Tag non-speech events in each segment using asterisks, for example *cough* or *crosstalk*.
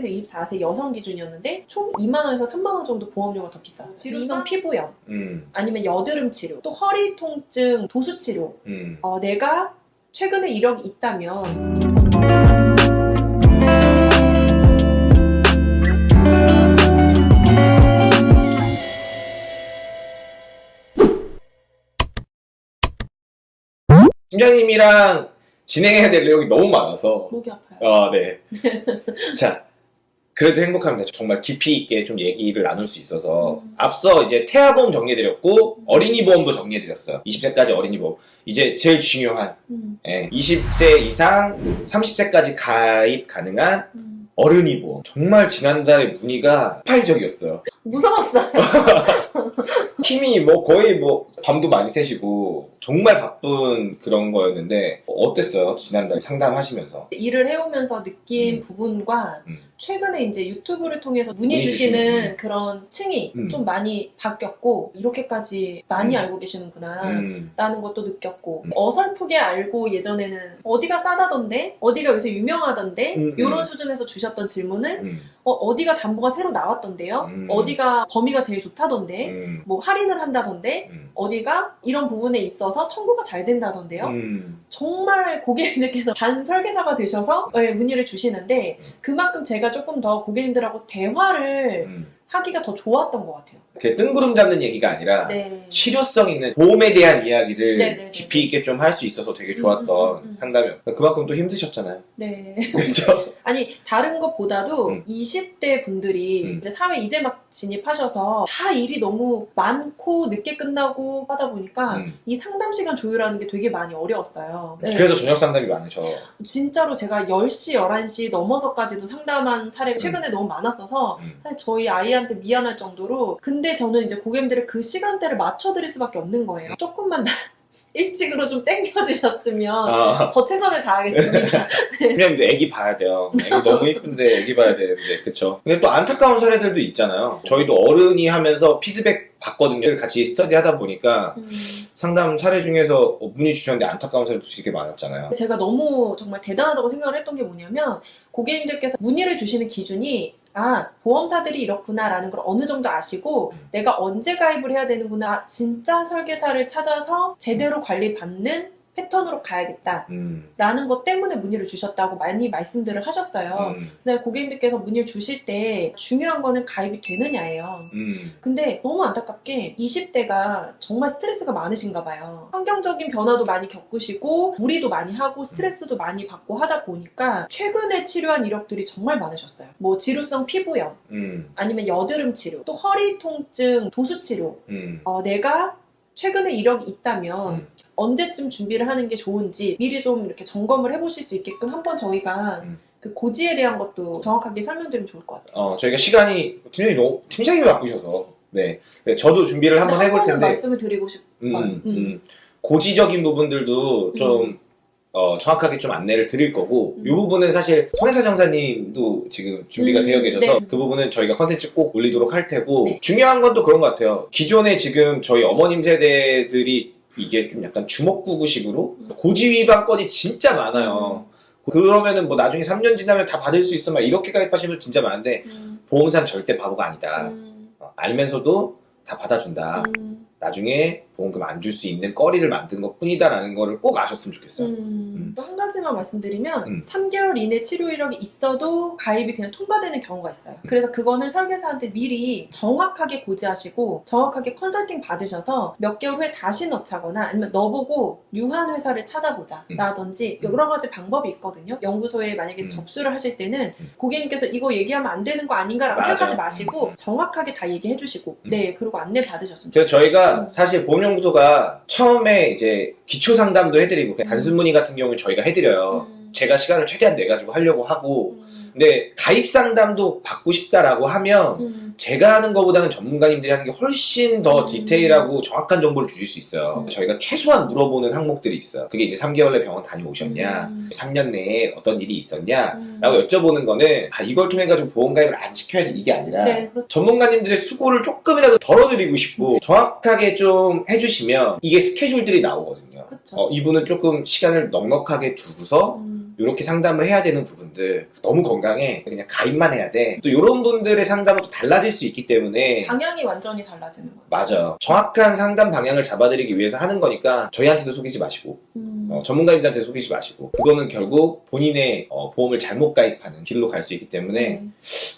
18세에서 24세 여성 기준이었는데 총 2만원에서 3만원 정도 보험료가 더 비쌌어요. 지루성 피부염, 음, 아니면 여드름 치료, 또 허리 통증, 도수 치료. 음. 어, 내가 최근에 이력이 있다면 팀장님이랑 진행해야 될 내용이 너무 많아서 목이 아파요. 아, 네. *laughs* 자, 그래도 행복합니다. 정말 깊이 있게 좀 얘기를 나눌 수 있어서 음. 앞서 이제 태아보험 정리해드렸고 어린이 보험도 정리해드렸어요. 20세까지 어린이 보험. 이제 제일 중요한 음, 예, 20세 이상 30세까지 가입 가능한 음. 어른이 보험. 정말 지난달에 문의가 폭발적이었어요. 무서웠어요. *laughs* 팀이 뭐 거의 뭐 밤도 많이 새시고 정말 바쁜 그런 거였는데 어땠어요? 지난달에 상담하시면서. 일을 해오면서 느낀 음. 부분과 음. 최근에 이제 유튜브를 통해서 문의 문의 주시는 주시는, 그런 층이 음. 좀 많이 바뀌었고 이렇게까지 많이 음. 알고 계시는구나 음, 라는 것도 느꼈고 음. 어설프게 알고 예전에는 어디가 싸다던데 어디가 여기서 유명하던데 음, 이런 음. 수준에서 주셨던 질문을 음, 어, 디가 담보가 새로 나왔던데요 음. 어디가 범위가 제일 좋다던데 음, 뭐 할인을 한다던데 음, 어디가 이런 부분에 있어서 청구가 잘 된다던데요 음. 정말 고객님들께서 반 설계사가 되셔서 네, 문의를 주시는데 그만큼 제가 조금 더 고객님들하고 대화를 음. 하기가 더 좋았던 것 같아요. 그 뜬구름 잡는 얘기가 아니라 네. 실효성 있는 보험에 대한 이야기를 네네네. 깊이 있게 좀 할 수 있어서 되게 좋았던 음, 음, 음. 상담이었고 그만큼 또 힘드셨잖아요. 네. *laughs* 그렇죠? 아니 다른 것보다도 음. 20대 분들이 음. 이제 사회 이제 막 진입하셔서 다 일이 너무 많고 늦게 끝나고 하다 보니까 음. 이 상담 시간 조율하는 게 되게 많이 어려웠어요. 네. 그래서 저녁 상담이 많으셔. 진짜로 제가 10시, 11시 넘어서까지도 상담한 사례가 최근에 너무 많았어서 음. 사실 저희 아이한테 미안할 정도로 근데 저는 이제 고객님들의 그 시간대를 맞춰드릴 수밖에 없는 거예요. 조금만 더 *laughs* 일찍으로 좀 땡겨주셨으면 아, 더 최선을 다하겠습니다. *laughs* 그냥 애기 봐야 돼요. 애기 너무 이쁜데 애기 봐야 되는데 그쵸? 근데 또 안타까운 사례들도 있잖아요. 저희도 어른이 하면서 피드백 받거든요. 같이 스터디 하다 보니까 음, 상담 사례 중에서 문의 주셨는데 안타까운 사례도 되게 많았잖아요. 제가 너무 정말 대단하다고 생각을 했던 게 뭐냐면 고객님들께서 문의를 주시는 기준이 아 보험사들이 이렇구나라는 걸 어느 정도 아시고 음. 내가 언제 가입을 해야 되는구나 진짜 설계사를 찾아서 제대로 관리받는 패턴으로 가야겠다. 음, 라는 것 때문에 문의를 주셨다고 많이 말씀들을 하셨어요. 음, 근데 고객님께서 문의를 주실 때 중요한 거는 가입이 되느냐예요. 음, 근데 너무 안타깝게 20대가 정말 스트레스가 많으신가 봐요. 환경적인 변화도 많이 겪으시고 무리도 많이 하고 스트레스도 많이 받고 하다 보니까 최근에 치료한 이력들이 정말 많으셨어요. 뭐 지루성 피부염, 음, 아니면 여드름 치료, 또 허리 통증, 도수 치료. 음, 어, 내가 최근에 이력이 있다면 음. 언제쯤 준비를 하는 게 좋은지 미리 좀 이렇게 점검을 해보실 수 있게끔 한번 저희가 음. 그 고지에 대한 것도 정확하게 설명드리면 좋을 것 같아요. 어, 저희가 시간이 팀장님 너무 팀장님이 바쁘셔서 네. 네, 저도 준비를 한번 해볼 텐데 말씀을 드리고 싶. 음, 음. 음. 고지적인 부분들도 좀 어, 정확하게 좀 안내를 드릴 거고 음. 이 부분은 사실 손혜사 정사님도 지금 준비가 음, 되어 계셔서 네. 그 부분은 저희가 컨텐츠 꼭 올리도록 할 테고 네. 중요한 건 또 그런 것 같아요. 기존에 지금 저희 어머님 세대들이 이게 좀 약간 주먹구구식으로 음. 고지 위반 건이 진짜 많아요. 그러면은 뭐 나중에 3년 지나면 다 받을 수 있어 막 이렇게 가입하시는 분 진짜 많은데 음, 보험사는 절대 바보가 아니다. 음, 어, 알면서도 다 받아준다. 음, 나중에 보험금 안 줄 수 있는 거리를 만든 것 뿐이다라는 거를 꼭 아셨으면 좋겠어요. 음. 또한 가지만 말씀드리면 음. 3개월 이내 치료 이력이 있어도 가입이 그냥 통과되는 경우가 있어요. 음. 그래서 그거는 설계사한테 미리 정확하게 고지하시고 정확하게 컨설팅 받으셔서 몇 개월 후에 다시 넣자거나 아니면 너보고 유한 회사를 찾아보자 음. 라든지 음. 여러 가지 방법이 있거든요. 연구소에 만약에 음. 접수를 하실 때는 음. 고객님께서 이거 얘기하면 안 되는 거 아닌가라고 맞아요. 생각하지 마시고 음. 정확하게 다 얘기해 주시고 음. 네 그리고 안내 받으셨으면 그래서 저희가 음. 사실 보험 연구소가 처음에 이제 기초 상담도 해드리고 음. 단순 문의 같은 경우는 저희가 해드려요. 음. 제가 시간을 최대한 내가지고 하려고 하고 음. 근데 가입 상담도 받고 싶다라고 하면 음. 제가 하는 것보다는 전문가님들이 하는 게 훨씬 더 음. 디테일하고 정확한 정보를 주실 수 있어요. 음. 저희가 최소한 물어보는 항목들이 있어요. 그게 이제 3개월 내 병원 다녀오셨냐, 음. 3년 내에 어떤 일이 있었냐, 음. 라고 여쭤보는 거는 아, 이걸 통해 가지고 보험 가입을 안 시켜야지 이게 아니라 네, 그렇죠. 전문가님들의 수고를 조금이라도 덜어드리고 싶고 정확하게 좀 해주시면 이게 스케줄들이 나오거든요. 어, 이분은 조금 시간을 넉넉하게 두고서 음. 이렇게 상담을 해야 되는 부분들 너무 건강해 그냥 가입만 해야 돼또 이런 분들의 상담은 또 달라질 수 있기 때문에 방향이 완전히 달라지는 거예요. 맞아요 정확한 상담 방향을 잡아드리기 위해서 하는 거니까 저희한테도 속이지 마시고 음. 어, 전문가님들한테 속이지 마시고 그거는 결국 본인의 어, 보험을 잘못 가입하는 길로 갈 수 있기 때문에 네.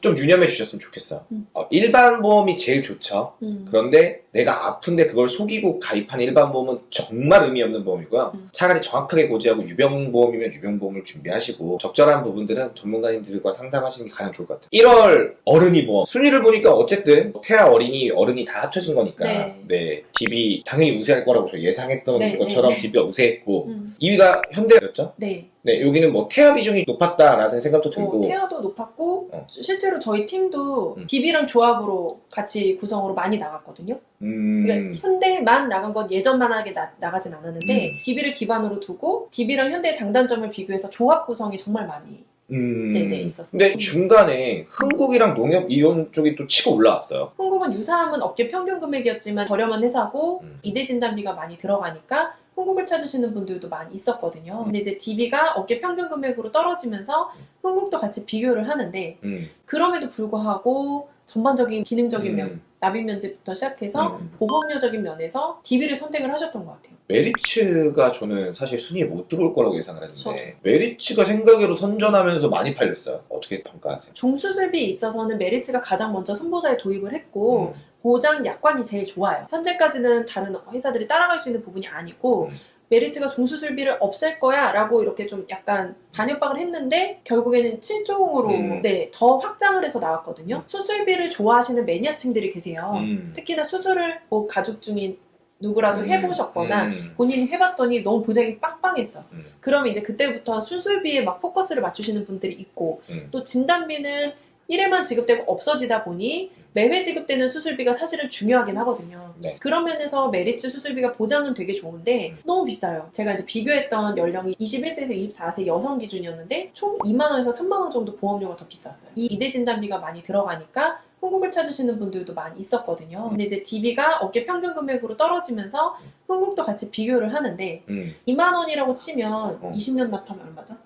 좀 유념해 주셨으면 좋겠어요 음. 어, 일반 보험이 제일 좋죠 음. 그런데 내가 아픈데 그걸 속이고 가입한 일반 보험은 정말 의미 없는 보험이고요. 음. 차라리 정확하게 고지하고 유병보험이면 유병보험을 준비하시고 적절한 부분들은 전문가님들과 상담하시는 게 가장 좋을 것 같아요. 1월 어른이 보험 순위를 보니까 어쨌든 태아 어린이 어른이 다 합쳐진 거니까 네. 네, DB 당연히 우세할 거라고 저 예상했던 네, 것처럼 네, 네. DB가 우세했고 음. 2위가 현대였죠. 네. 네, 여기는 뭐 태아 비중이 높았다라는 생각도 어, 들고 태아도 높았고 어. 실제로 저희 팀도 음. DB랑 조합으로 같이 구성으로 많이 나갔거든요. 음, 그러니까 현대만 나간 건 예전만하게 나, 나가진 않았는데 음. DB를 기반으로 두고 DB랑 현대의 장단점을 비교해서 조합 구성이 정말 많이 음. 네네 있었어요. 근데 중간에 흥국이랑 농협 이런 쪽이 또 치고 올라왔어요. 흥국은 유사함은 업계 평균 금액이었지만 저렴한 회사고 음. 이대 진단비가 많이 들어가니까 흥국을 찾으시는 분들도 많이 있었거든요. 근데 이제 DB가 업계 평균 금액으로 떨어지면서 흥국도 같이 비교를 하는데 음. 그럼에도 불구하고 전반적인 기능적인 면, 음. 납입 면제부터 시작해서 음. 보험료적인 면에서 DB를 선택을 하셨던 것 같아요. 메리츠가 저는 사실 순위에 못 들어올 거라고 예상을 했는데 저도. 메리츠가 생각외로 선전하면서 많이 팔렸어요. 어떻게 평가하세요? 종수술비에 있어서는 메리츠가 가장 먼저 선보자에 도입을 했고 음. 보장 약관이 제일 좋아요. 현재까지는 다른 회사들이 따라갈 수 있는 부분이 아니고 음. 메리츠가 종수술비를 없앨 거야 라고 이렇게 좀 약간 반협박을 했는데 결국에는 7종으로 음. 네, 더 확장을 해서 나왔거든요. 수술비를 좋아하시는 매니아층들이 계세요. 음. 특히나 수술을 뭐 가족 중인 누구라도 음. 해보셨거나 음. 본인이 해봤더니 너무 보장이 빵빵했어. 음. 그러면 이제 그때부터 수술비에 막 포커스를 맞추시는 분들이 있고 음. 또 진단비는 1회만 지급되고 없어지다 보니 매회 지급되는 수술비가 사실은 중요하긴 하거든요. 네. 그런 면에서 메리츠 수술비가 보장은 되게 좋은데 너무 비싸요. 제가 이제 비교했던 연령이 21세에서 24세 여성 기준이었는데 총 2만 원에서 3만 원 정도 보험료가 더 비쌌어요. 이 이대 진단비가 많이 들어가니까 흥국을 찾으시는 분들도 많이 있었거든요. 근데 이제 DB가 업계 평균 금액으로 떨어지면서 흥국도 같이 비교를 하는데 음. 2만 원이라고 치면 어. 20년 납하면 얼마죠?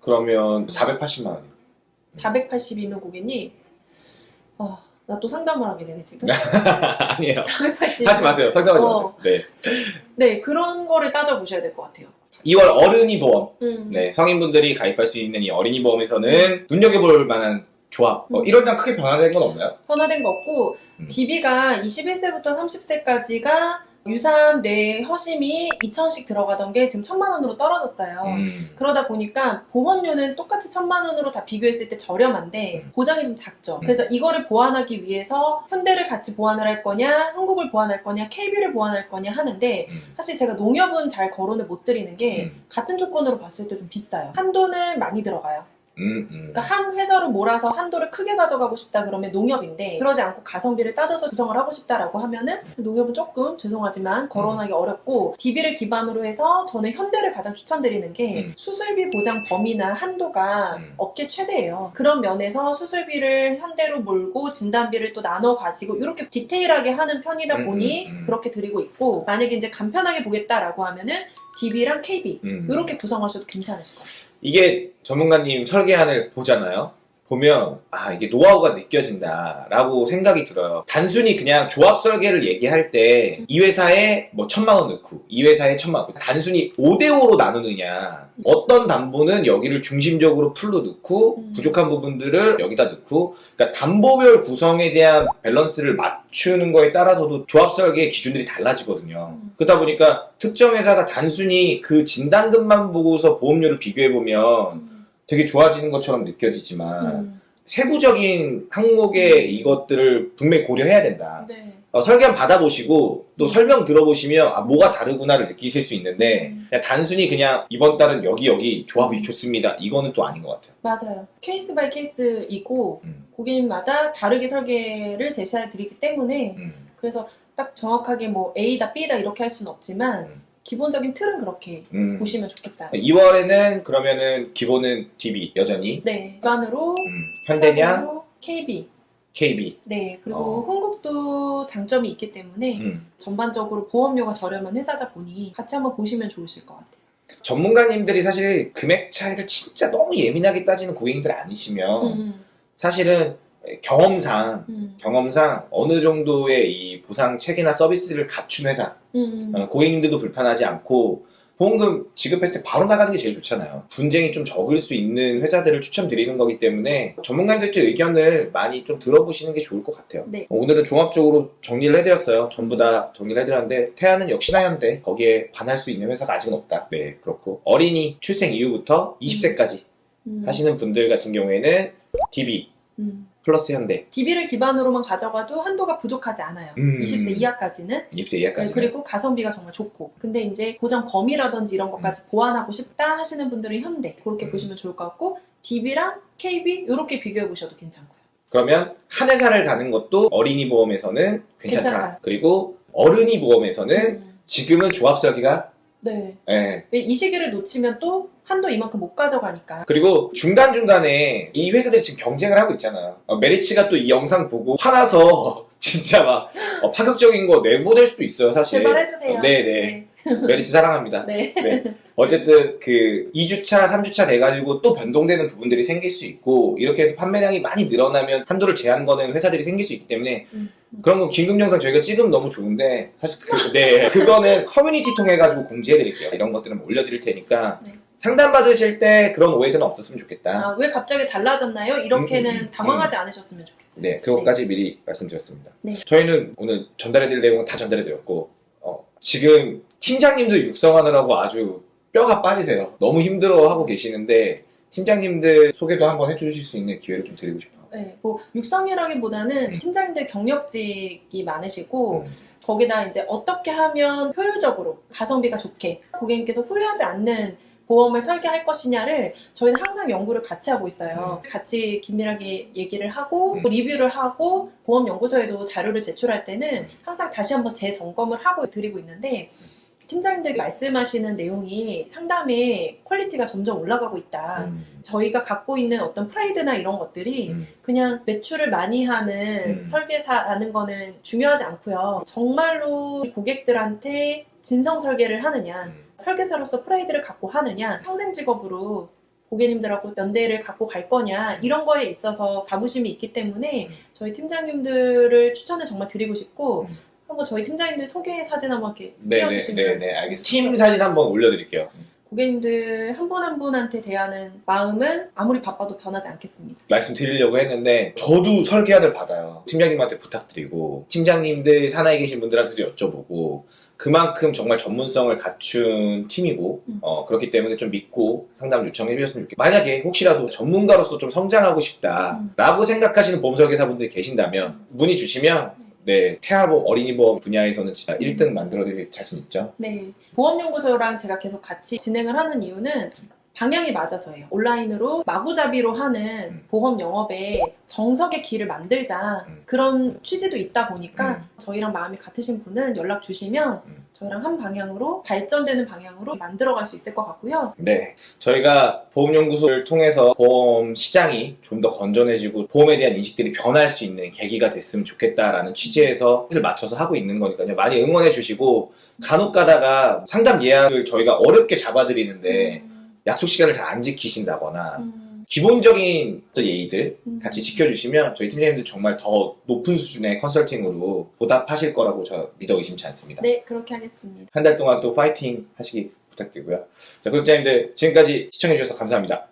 그러면 480만 원이요. 480이면 고객님 아, 나또 상담을 하게 되네 지금. *laughs* 아니에요. 480. 하지 마세요. 상담하지 어. 마세요. 네. 네, 그런 거를 따져보셔야 될 것 같아요. 2월 어른이 보험. 음. 네, 성인분들이 가입할 수 있는 이 어린이 보험에서는 눈여겨볼 만한 조합. 어, 음. 1월이랑 크게 변화된 건 없나요? 변화된 거 없고, 음. DB가 21세부터 30세까지가 유산, 뇌, 허심이 2천씩 들어가던 게 지금 1천만 원으로 떨어졌어요. 음. 그러다 보니까 보험료는 똑같이 천만 원으로 다 비교했을 때 저렴한데 음. 보장이 좀 작죠. 음. 그래서 이거를 보완하기 위해서 현대를 같이 보완을 할 거냐, 한국을 보완할 거냐, KB를 보완할 거냐 하는데 음. 사실 제가 농협은 잘 거론을 못 드리는 게 음. 같은 조건으로 봤을 때 좀 비싸요. 한도는 많이 들어가요. 음, 음. 그러니까 한 회사로 몰아서 한도를 크게 가져가고 싶다 그러면 농협인데 그러지 않고 가성비를 따져서 구성을 하고 싶다라고 하면은 농협은 조금 죄송하지만 거론하기 어렵고 DB를 기반으로 해서 저는 현대를 가장 추천드리는 게 음. 수술비 보장 범위나 한도가 음. 업계 최대예요. 그런 면에서 수술비를 현대로 몰고 진단비를 또 나눠 가지고 이렇게 디테일하게 하는 편이다 음, 보니 음, 음. 그렇게 드리고 있고 만약에 이제 간편하게 보겠다라고 하면은 DB랑 KB 음. 이렇게 구성하셔도 괜찮으실 것 같아요. 이게 전문가님 설계안을 보잖아요. 보면 아 이게 노하우가 느껴진다 라고 생각이 들어요. 단순히 그냥 조합 설계를 얘기할 때 이 회사에 뭐 천만 원 넣고 이 회사에 천만 원 단순히 5대5로 나누느냐 어떤 담보는 여기를 중심적으로 full로 넣고 음. 부족한 부분들을 여기다 넣고 그러니까 담보별 구성에 대한 밸런스를 맞추는 거에 따라서도 조합 설계의 기준들이 달라지거든요. 음. 그러다 보니까 특정 회사가 단순히 그 진단금만 보고서 보험료를 비교해 보면 되게 좋아지는 것처럼 느껴지지만 음. 세부적인 항목의 이것들을 분명히 고려해야 된다. 네. 어, 설계한 받아보시고 또 설명 들어보시면 아 뭐가 다르구나를 느끼실 수 있는데 음. 그냥 단순히 그냥 이번 달은 여기 여기 조합이 좋습니다. 이거는 또 아닌 것 같아요. 맞아요. case by case이고 음, 고객님마다 다르게 설계를 제시해 드리기 때문에 음, 그래서 딱 정확하게 뭐 A다 B다 이렇게 할 수는 없지만 음. 기본적인 틀은 그렇게 음. 보시면 좋겠다. 2월에는 그러면은 기본은 DB 여전히 네. 기반으로 음, 현대냐 KB. KB 네. 그리고 어. 흥국도 장점이 있기 때문에 음. 전반적으로 보험료가 저렴한 회사다 보니 같이 한번 보시면 좋으실 것 같아요. 전문가님들이 사실 금액 차이를 진짜 너무 예민하게 따지는 고객님들 아니시면 음, 사실은 경험상 음, 경험상 어느 정도의 이 보상 체계나 서비스를 갖춘 회사 음, 어, 고객님들도 불편하지 않고 보험금 지급했을 때 바로 나가는 게 제일 좋잖아요. 분쟁이 좀 적을 수 있는 회사들을 추천드리는 거기 때문에 전문가님들의 의견을 많이 좀 들어보시는 게 좋을 것 같아요. 네. 어, 오늘은 종합적으로 정리를 해드렸어요. 전부 다 정리를 해드렸는데 태아는 역시나 현대 거기에 반할 수 있는 회사가 아직은 없다. 네 그렇고 어린이 출생 이후부터 20세까지 음, 하시는 분들 같은 경우에는 DB 음. 플러스 현대 DB를 기반으로만 가져가도 한도가 부족하지 않아요. 음. 20세 이하까지는 20세 이하까지 네, 그리고 가성비가 정말 좋고 근데 이제 보장 범위라든지 이런 것까지 보완하고 싶다 하시는 분들은 현대 그렇게 음. 보시면 좋을 것 같고 DB랑 KB 이렇게 비교해 보셔도 괜찮고요. 그러면 한 회사를 가는 것도 어린이 보험에서는 괜찮다. 괜찮아요. 그리고 어른이 보험에서는 음. 지금은 조합 설계가 네. 예. 이 시기를 놓치면 또 한도 이만큼 못 가져가니까. 그리고 중간중간에 이 회사들이 지금 경쟁을 하고 있잖아요. 어, 메리츠가 또 이 영상 보고 화나서 *laughs* 진짜 막 어, 파격적인 거 내보낼 수도 있어요, 사실. 제발 해주세요. 어, 네네. 메리츠 사랑합니다. 네. 어쨌든 그 2주차, 3주차 돼가지고 또 변동되는 부분들이 생길 수 있고 이렇게 해서 판매량이 많이 늘어나면 한도를 제한 거는 회사들이 생길 수 있기 때문에 음. 그런 거 긴급 영상 저희가 찍으면 너무 좋은데 사실 그, 네 그거는 커뮤니티 통해 가지고 공지해 드릴게요. 이런 것들은 올려드릴 테니까 네. 상담 받으실 때 그런 오해들은 없었으면 좋겠다. 아, 왜 갑자기 달라졌나요? 이렇게는 음, 음, 음. 당황하지 않으셨으면 좋겠어요. 네, 그것까지 미리 말씀드렸습니다. 네. 저희는 오늘 전달해드릴 내용은 다 전달해드렸고 어, 지금 팀장님들 육성하느라고 아주 뼈가 빠지세요. 너무 힘들어하고 계시는데 팀장님들 소개도 한번 해주실 수 있는 기회를 좀 드리고 싶어요. 네, 뭐 육성이라기보다는 팀장님들 경력직이 많으시고 음. 거기다 이제 어떻게 하면 효율적으로 가성비가 좋게 고객님께서 후회하지 않는 보험을 설계할 것이냐를 저희는 항상 연구를 같이 하고 있어요. 같이 긴밀하게 얘기를 하고 음. 또 리뷰를 하고 보험 연구소에도 자료를 제출할 때는 항상 다시 한번 재점검을 하고 드리고 있는데 팀장님들이 말씀하시는 내용이 상담의 quality가 점점 올라가고 있다. 음. 저희가 갖고 있는 어떤 프라이드나 이런 것들이 음. 그냥 매출을 많이 하는 음. 설계사라는 거는 중요하지 않고요. 정말로 고객들한테 진성 설계를 하느냐, 음. 설계사로서 프라이드를 갖고 하느냐, 평생 직업으로 고객님들하고 연대를 갖고 갈 거냐, 이런 거에 있어서 자부심이 있기 때문에 음. 저희 팀장님들을 추천을 정말 드리고 싶고, 음. 한번 저희 팀장님들 소개 사진 한번 이렇게 네네, 띄워주시면 네네, 알겠습니다. 팀 사진 한번 올려드릴게요. 고객님들 한 분 한 분한테 대하는 마음은 아무리 바빠도 변하지 않겠습니다. 말씀드리려고 했는데 저도 설계안을 받아요. 팀장님한테 부탁드리고 팀장님들 산하에 계신 분들한테도 여쭤보고 그만큼 정말 전문성을 갖춘 팀이고 음. 어, 그렇기 때문에 좀 믿고 상담 요청해 주셨으면 좋겠어요. 만약에 혹시라도 전문가로서 좀 성장하고 음. 싶다라고 생각하시는 보험 설계사분들이 계신다면 문의 주시면 네 태아보험 어린이보험 분야에서는 진짜 1등 만들어드릴 자신 있죠. 네. 보험연구소랑 제가 계속 같이 진행을 하는 이유는 방향이 맞아서예요. 온라인으로 마구잡이로 하는 음. 보험 영업에 정석의 길을 만들자 음. 그런 취지도 있다 보니까 음. 저희랑 마음이 같으신 분은 연락 주시면 음. 저희랑 한 방향으로 발전되는 방향으로 만들어갈 수 있을 것 같고요. 네, 저희가 보험연구소를 통해서 보험 시장이 좀 더 건전해지고 보험에 대한 인식들이 변할 수 있는 계기가 됐으면 좋겠다라는 취지에서 뜻을 맞춰서 하고 있는 거니까요. 많이 응원해 주시고 간혹 가다가 상담 예약을 저희가 어렵게 잡아드리는데 음, 약속 시간을 잘 안 지키신다거나 음, 기본적인 예의들 음. 같이 지켜주시면 저희 팀장님들 정말 더 높은 수준의 컨설팅으로 보답하실 거라고 저 믿어 의심치 않습니다. 네, 그렇게 하겠습니다. 한 달 동안 또 파이팅 하시기 부탁드리고요. 자, 구독자님들 지금까지 시청해주셔서 감사합니다.